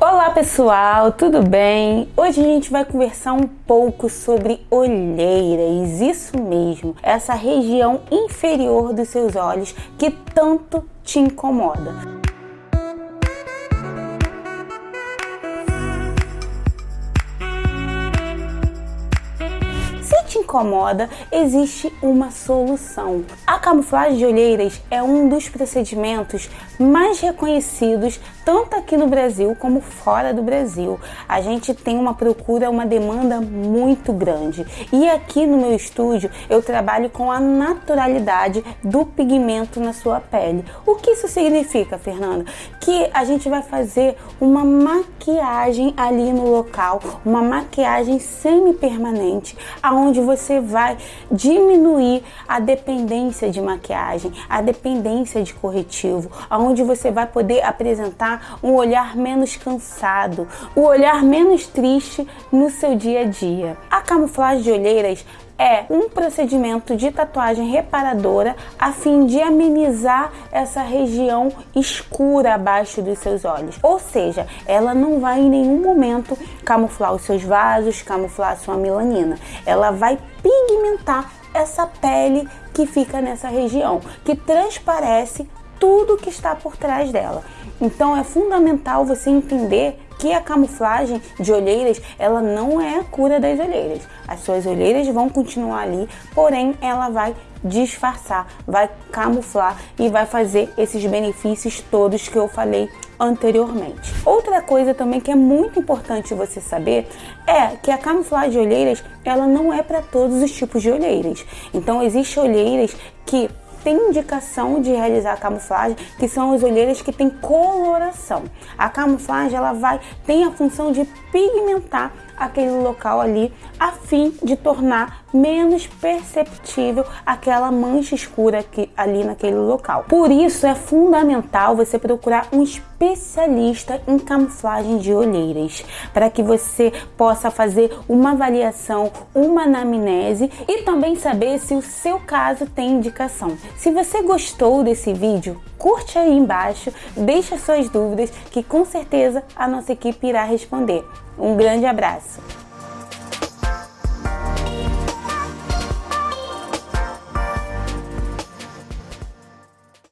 Olá pessoal, tudo bem? Hoje a gente vai conversar um pouco sobre olheiras, isso mesmo, essa região inferior dos seus olhos que tanto te incomoda. Te incomoda, existe uma solução. A camuflagem de olheiras é um dos procedimentos mais reconhecidos tanto aqui no Brasil como fora do Brasil. A gente tem uma procura, uma demanda muito grande. E aqui no meu estúdio eu trabalho com a naturalidade do pigmento na sua pele. O que isso significa, Fernanda? Que a gente vai fazer uma maquiagem ali no local, uma maquiagem semi-permanente, aonde você vai diminuir a dependência de maquiagem, a dependência de corretivo, aonde você vai poder apresentar um olhar menos cansado, o um olhar menos triste no seu dia a dia. A camuflagem de olheiras é um procedimento de tatuagem reparadora a fim de amenizar essa região escura abaixo dos seus olhos. Ou seja, ela não vai em nenhum momento camuflar os seus vasos, camuflar a sua melanina. Ela vai pigmentar essa pele que fica nessa região, que transparece tudo que está por trás dela. Então é fundamental você entender que a camuflagem de olheiras, ela não é a cura das olheiras. As suas olheiras vão continuar ali, porém ela vai disfarçar, vai camuflar e vai fazer esses benefícios todos que eu falei anteriormente. Outra coisa também que é muito importante você saber é que a camuflagem de olheiras, ela não é para todos os tipos de olheiras. Então existem olheiras que tem indicação de realizar a camuflagem, que são as olheiras que têm coloração. A camuflagem ela vai tem a função de pigmentar aquele local ali a fim de tornar menos perceptível aquela mancha escura que, ali naquele local. Por isso é fundamental você procurar um especialista em camuflagem de olheiras, para que você possa fazer uma avaliação, uma anamnese e também saber se o seu caso tem indicação. Se você gostou desse vídeo, curte aí embaixo, deixa suas dúvidas que com certeza a nossa equipe irá responder. Um grande abraço!